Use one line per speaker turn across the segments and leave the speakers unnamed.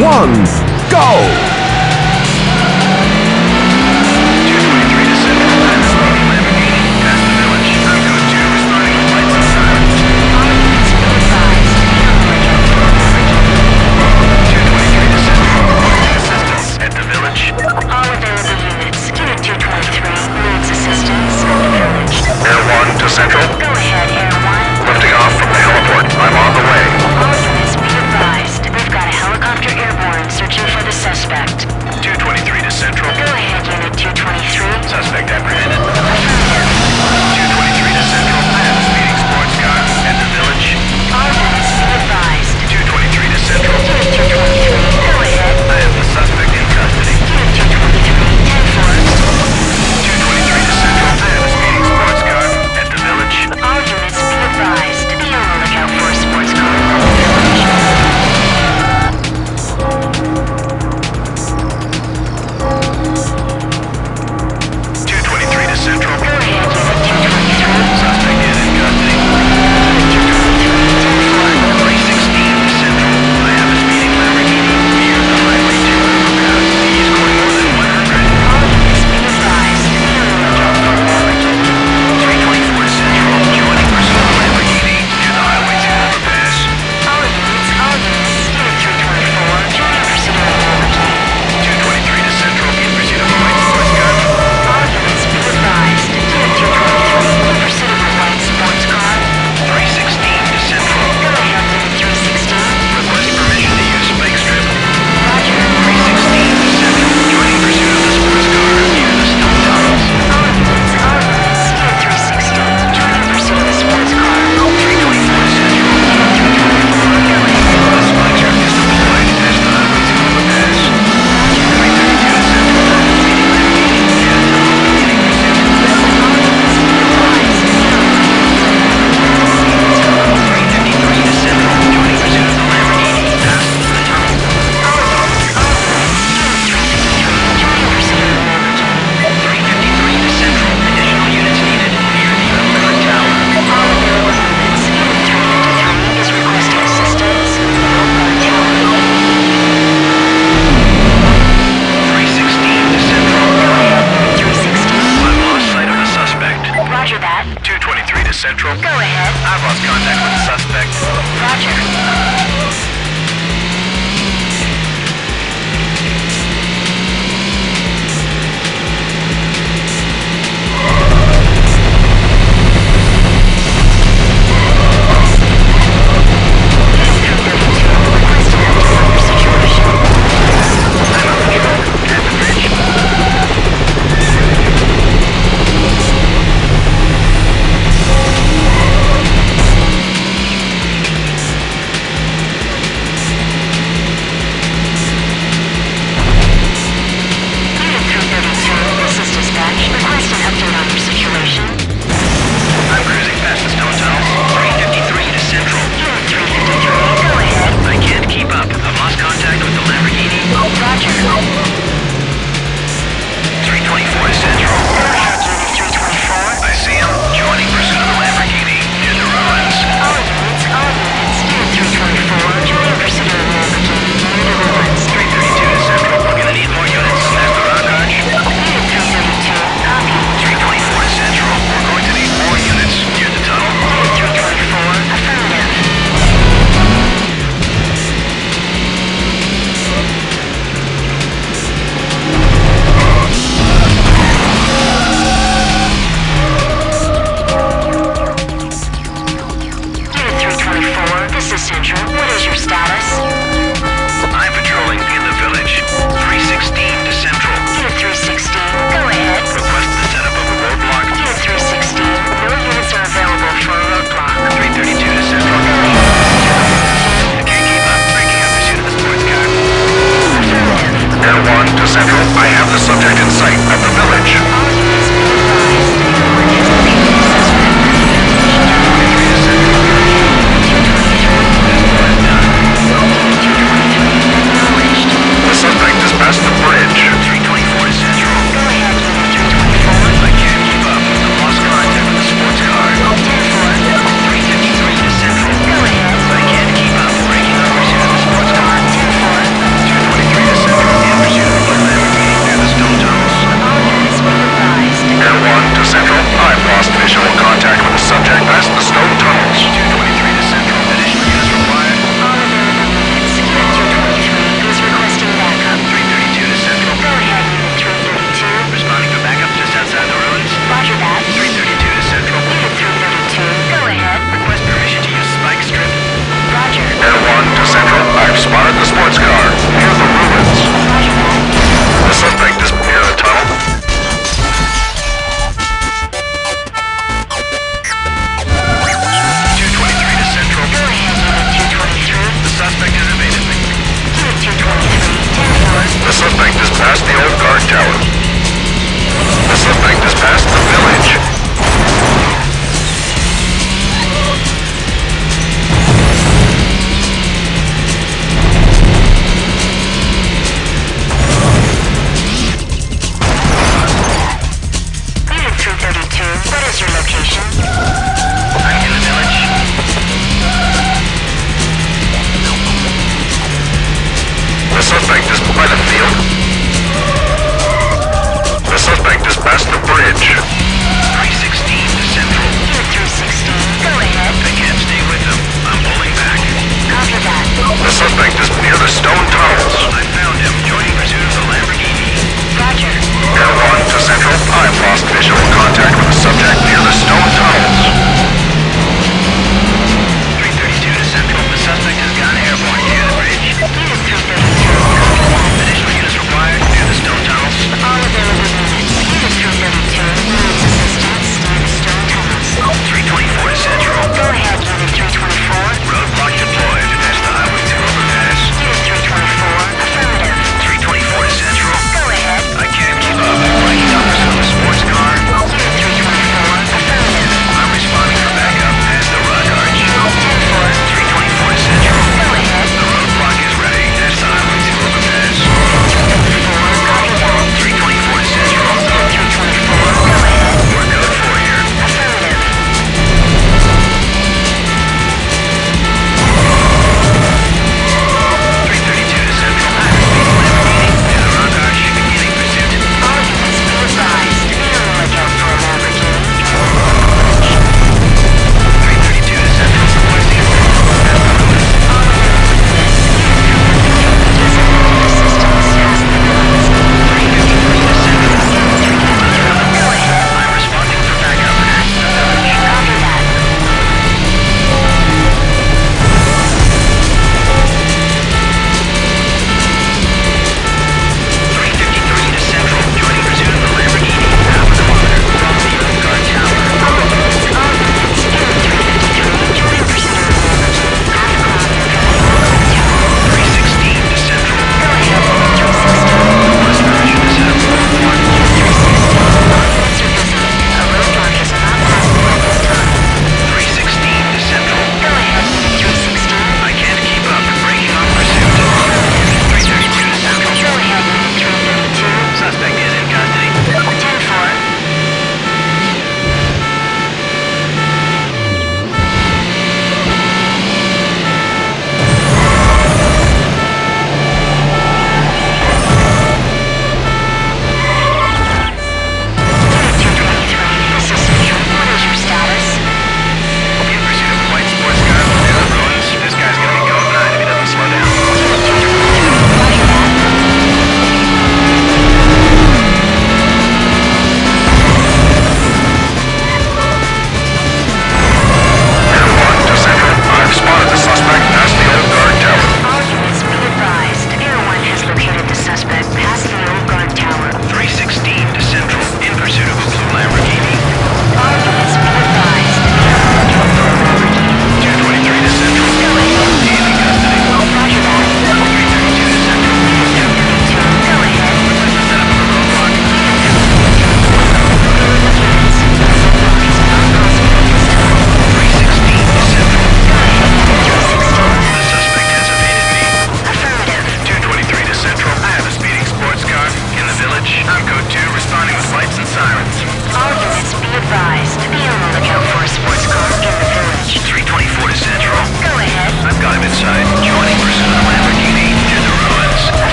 one, go!
stone tunnels.
I found him. Joining pursuit of the
Lamborghini.
Roger. Air
1 to Central. I've lost visual contact with the subject near the stone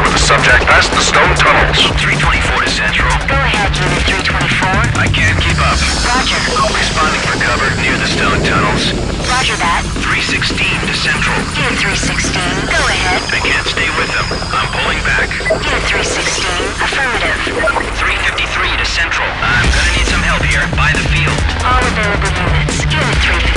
the subject past the stone tunnels.
324 to Central.
Go ahead, Unit 324.
I can't keep up.
Roger.
Responding for cover near the stone tunnels.
Roger that.
316 to Central.
Unit 316. Go ahead.
I can't stay with them. I'm pulling back.
Unit 316. Affirmative.
353 to Central. I'm gonna need some help here. By the field.
All available units. Unit 353